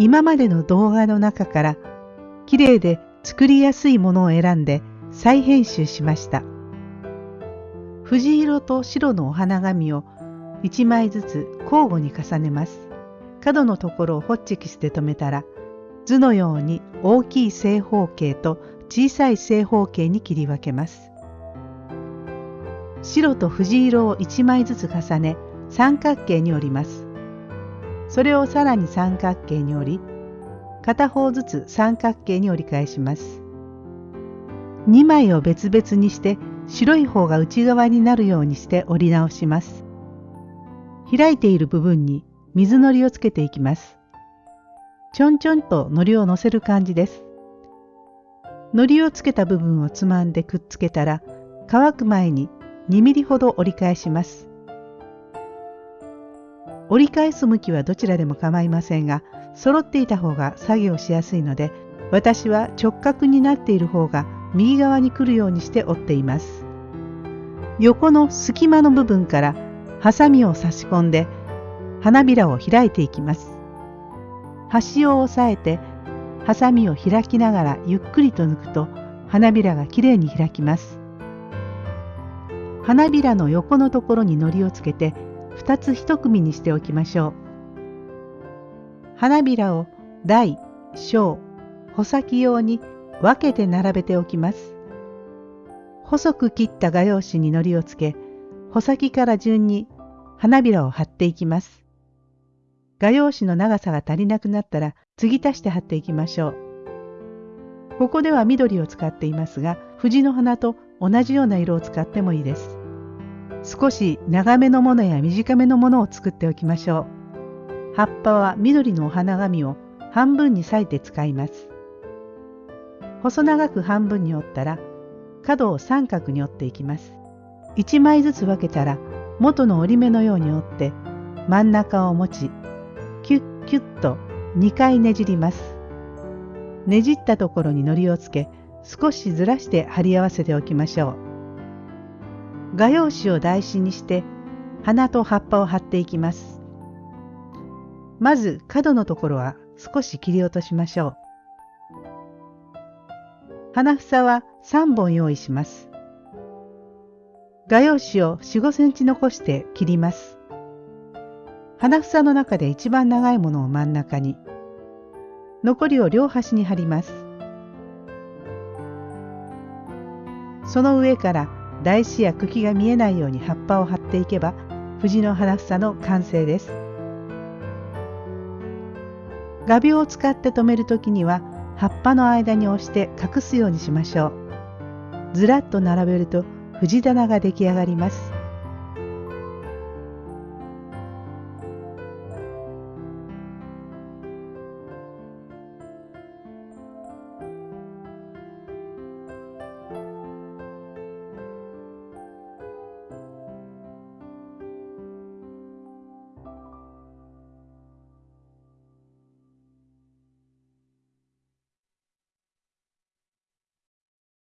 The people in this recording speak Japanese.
今までの動画の中から綺麗で作りやすいものを選んで再編集しました。藤色と白のお花紙を1枚ずつ交互に重ねます。角のところをホッチキスで留めたら図のように大きい正方形と小さい正方形に切り分けます。白と藤色を1枚ずつ重ね三角形に折ります。それをさらに三角形に折り片方ずつ三角形に折り返します。2枚を別々にして白い方が内側になるようにして折り直します。開いている部分に水のりをつけていきます。ちょんちょんとのりをのせる感じです。のりをつけた部分をつまんでくっつけたら乾く前に2ミリほど折り返します。折り返す向きはどちらでも構いませんが揃っていた方が作業しやすいので私は直角になっている方が右側に来るようにして折っています。横の隙間の部分からハサミを差し込んで花びらを開いていきます。端を押さえてハサミを開きながらゆっくりと抜くと花びらがきれいに開きます。花びらの横のところに糊をつけて2つ1組にしておきましょう。花びらを大、小、穂先用に分けて並べておきます。細く切った画用紙に糊をつけ、穂先から順に花びらを貼っていきます。画用紙の長さが足りなくなったら継ぎ足して貼っていきましょう。ここでは緑を使っていますが、藤の花と同じような色を使ってもいいです。少し長めのものや短めのものを作っておきましょう。葉っぱは緑のお花紙を半分に裂いて使います。細長く半分に折ったら角を三角に折っていきます。1枚ずつ分けたら元の折り目のように折って真ん中を持ちキュッキュッと2回ねじります。ねじったところに糊をつけ少しずらして貼り合わせておきましょう。画用紙を台紙にして花と葉っぱを貼っていきます。まず角のところは少し切り落としましょう。花房は3本用意します。画用紙を4、5センチ残して切ります。花房の中で一番長いものを真ん中に、残りを両端に貼ります。その上から台紙や茎が見えないように葉っぱを貼っていけば藤の花房の完成です。画鋲を使って留める時には葉っぱの間に押して隠すようにしましょう。ずらっと並べると藤棚が出来上がります。